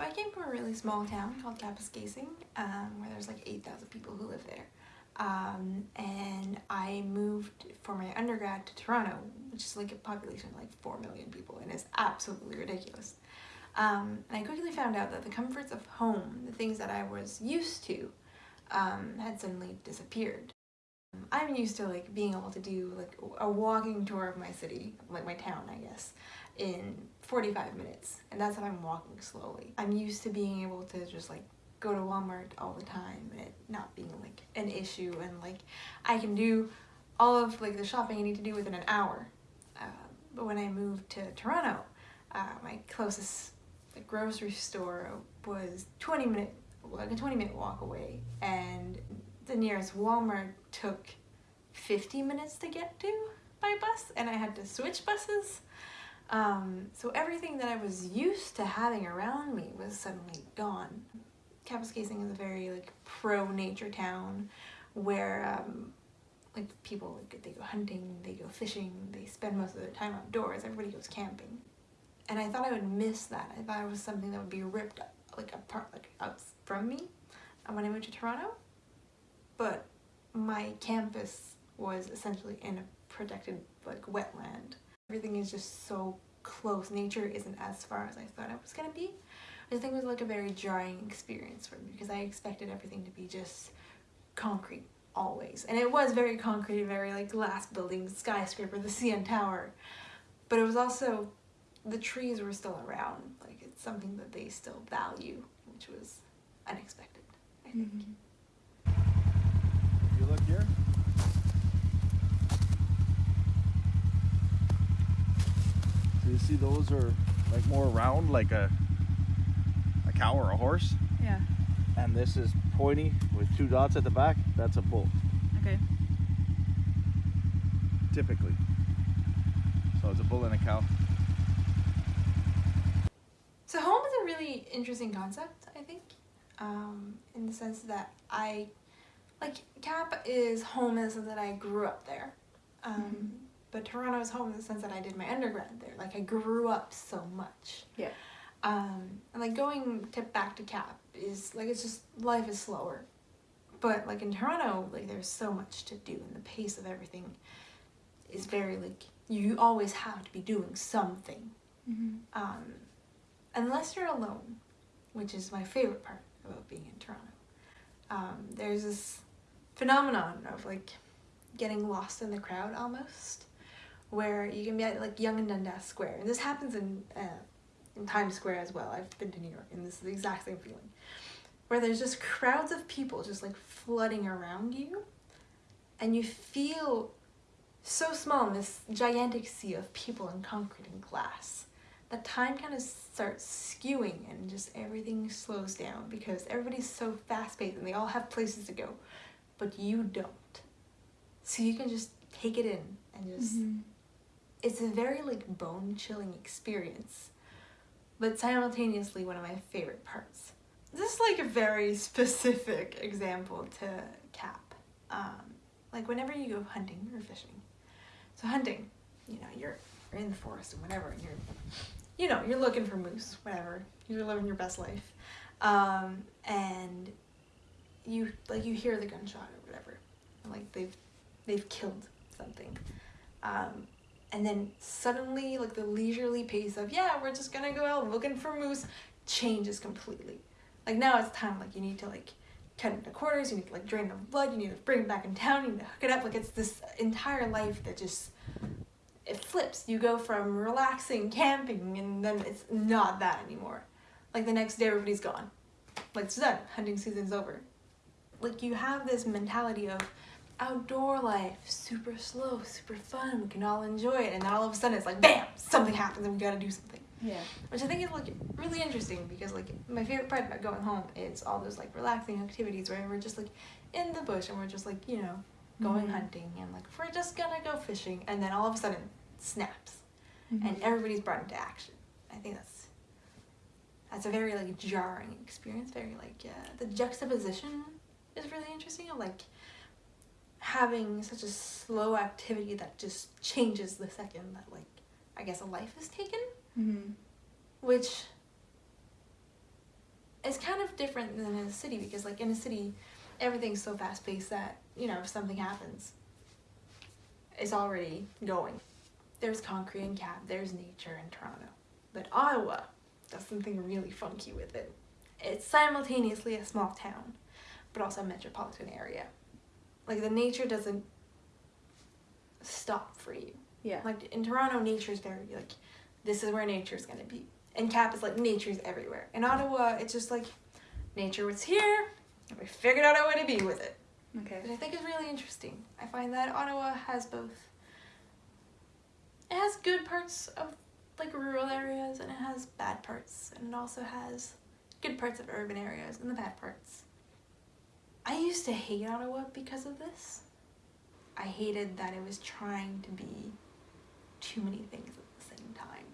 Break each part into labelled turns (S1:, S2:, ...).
S1: So I came from a really small town called Kapuskasing, um, where there's like 8,000 people who live there. Um, and I moved for my undergrad to Toronto, which is like a population of like 4 million people and is absolutely ridiculous. Um, and I quickly found out that the comforts of home, the things that I was used to, um, had suddenly disappeared. I'm used to like being able to do like a walking tour of my city, like my town I guess, in 45 minutes and that's if I'm walking slowly. I'm used to being able to just like go to Walmart all the time and not being like an issue and like I can do all of like the shopping I need to do within an hour. Uh, but when I moved to Toronto, uh, my closest like, grocery store was 20 minute like a 20 minute walk away and the nearest Walmart took 50 minutes to get to by bus and I had to switch buses um, so everything that I was used to having around me was suddenly gone. Kapuskasing is a very like pro-nature town where um, like people like they go hunting, they go fishing, they spend most of their time outdoors, everybody goes camping. And I thought I would miss that. I thought it was something that would be ripped like apart like out from me when I moved to Toronto. But my campus was essentially in a protected like wetland everything is just so close. Nature isn't as far as I thought it was gonna be. I think it was like a very jarring experience for me because I expected everything to be just concrete always. And it was very concrete, very like glass buildings, skyscraper, the CN Tower. But it was also, the trees were still around. Like it's something that they still value, which was unexpected, I think. Mm -hmm.
S2: If you look here, you see those are like more round like a a cow or a horse?
S3: Yeah.
S2: And this is pointy with two dots at the back. That's a bull.
S3: Okay.
S2: Typically. So it's a bull and a cow.
S1: So home is a really interesting concept i think um, in the sense that i like cap is home in the sense that i grew up there. Um, mm -hmm but Toronto is home in the sense that I did my undergrad there. Like I grew up so much.
S3: Yeah.
S1: Um, and like going to back to Cap is like it's just life is slower. But like in Toronto, like there's so much to do and the pace of everything is very like you always have to be doing something.
S3: Mm -hmm.
S1: Um, unless you're alone, which is my favorite part about being in Toronto. Um, there's this phenomenon of like getting lost in the crowd almost where you can be at like Yonge and Dundas Square. And this happens in, uh, in Times Square as well. I've been to New York and this is the exact same feeling. Where there's just crowds of people just like flooding around you and you feel so small in this gigantic sea of people and concrete and glass that time kind of starts skewing and just everything slows down because everybody's so fast-paced and they all have places to go but you don't so you can just take it in and just mm -hmm it's a very like bone-chilling experience, but simultaneously one of my favorite parts. This is like a very specific example to cap. Um, like whenever you go hunting or fishing. So hunting, you know, you're, you're in the forest and whatever, and you're, you know, you're looking for moose, whatever. You're living your best life. Um, and you, like, you hear the gunshot or whatever. like, they've, they've killed something. Um, and then suddenly like the leisurely pace of yeah we're just gonna go out looking for moose changes completely. Like now it's time like you need to like cut into quarters you need to like drain the blood you need to bring it back in town you need to hook it up. Like it's this entire life that just it flips. You go from relaxing camping and then it's not that anymore. Like the next day everybody's gone. Like it's done. Hunting season's over. Like you have this mentality of outdoor life, super slow, super fun, we can all enjoy it, and then all of a sudden it's like, bam, something happens and we gotta do something.
S3: Yeah.
S1: Which I think is like really interesting because like my favorite part about going home is all those like relaxing activities where we're just like in the bush and we're just like, you know, going mm -hmm. hunting and like we're just gonna go fishing and then all of a sudden snaps mm -hmm. and everybody's brought into action. I think that's that's a very like jarring experience, very like uh, the juxtaposition is really interesting of like having such a slow activity that just changes the second that like I guess a life is taken
S3: mm -hmm.
S1: which is kind of different than in a city because like in a city, everything's so fast paced that you know if something happens, it's already going. There's concrete and Cap There's nature in Toronto, but Ottawa does something really funky with it. It's simultaneously a small town, but also a metropolitan area. Like the nature doesn't stop for you.
S3: Yeah.
S1: Like in Toronto, nature is very like, this is where nature is gonna be. And Cap is like nature's everywhere. In Ottawa, it's just like, nature was here, and we figured out a way to be with it.
S3: Okay.
S1: Which I think is really interesting. I find that Ottawa has both. It has good parts of like rural areas, and it has bad parts, and it also has good parts of urban areas and the bad parts. I used to hate Ottawa because of this. I hated that it was trying to be too many things at the same time.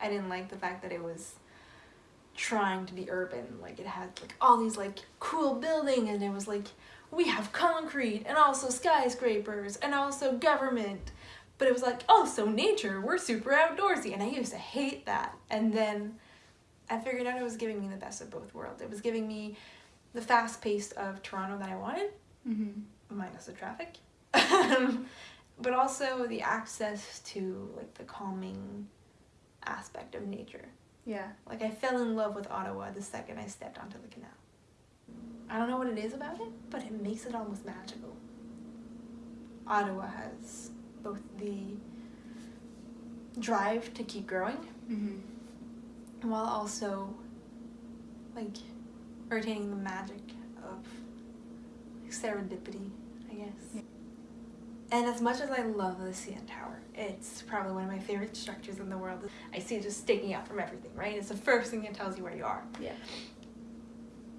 S1: I didn't like the fact that it was trying to be urban. Like it had like all these like cool buildings and it was like we have concrete and also skyscrapers and also government. But it was like, oh, so nature, we're super outdoorsy. And I used to hate that. And then I figured out it was giving me the best of both worlds. It was giving me the fast pace of Toronto that I wanted,
S3: Mm-hmm.
S1: minus the traffic. but also the access to like the calming aspect of nature.
S3: Yeah.
S1: Like I fell in love with Ottawa the second I stepped onto the canal. I don't know what it is about it, but it makes it almost magical. Ottawa has both the drive to keep growing
S3: Mm-hmm.
S1: while also like retaining the magic of serendipity, I guess. And as much as I love the CN Tower, it's probably one of my favorite structures in the world. I see it just sticking out from everything, right? It's the first thing that tells you where you are.
S3: Yeah.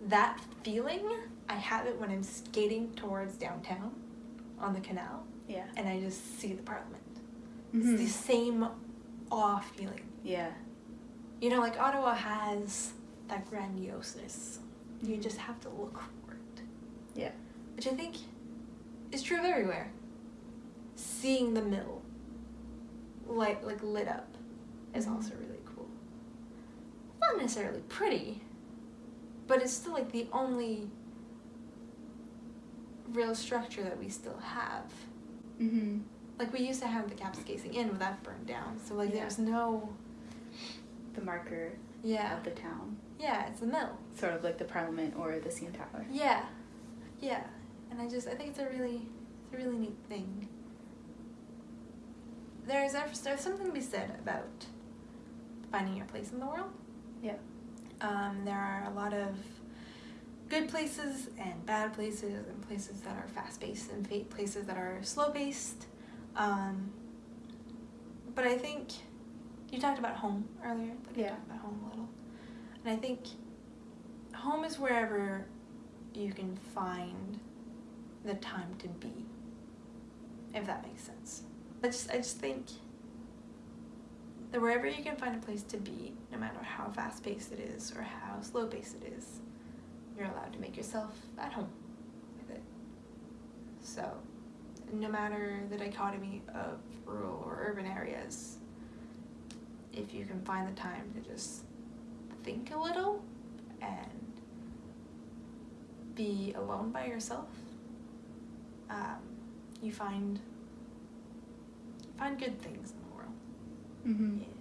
S1: That feeling, I have it when I'm skating towards downtown on the canal
S3: Yeah.
S1: and I just see the parliament.
S3: Mm -hmm.
S1: It's the same awe feeling.
S3: Yeah.
S1: You know, like Ottawa has that grandioseness. You just have to look for it.
S3: Yeah.
S1: Which I think is true of everywhere. Seeing the mill light like lit up is
S3: Mhm.
S1: also really cool. Not necessarily pretty, but it's still like the only real structure that we still have.
S3: Mm-hmm.
S1: Like we used to have the caps Kapuskasing in, but that burned down. So like
S3: Yeah.
S1: there's no
S3: The marker
S1: yeah
S3: of the town.
S1: Yeah it's a mill.
S3: Sort of like the Parliament or the CN Tower.
S1: Yeah, yeah, and I just I think it's a really it's a really neat thing. There's there's something to be said about finding your place in the world.
S3: Yeah.
S1: Um, there are a lot of good places and bad places, and places that are fast paced and places that are slow paced. Um, but I think you talked about home earlier. Like I
S3: Yeah.
S1: talked about home a little, and I think home is wherever you can find the time to be. If that makes sense. I just I just think that wherever you can find a place to be, no matter how fast paced it is or how slow paced it is, you're allowed to make yourself at home with it. So, no matter the dichotomy of rural or urban areas, if you can find the time to just think a little and be alone by yourself, um, you find find good things in the world.
S3: Mm-hmm.
S1: Yeah.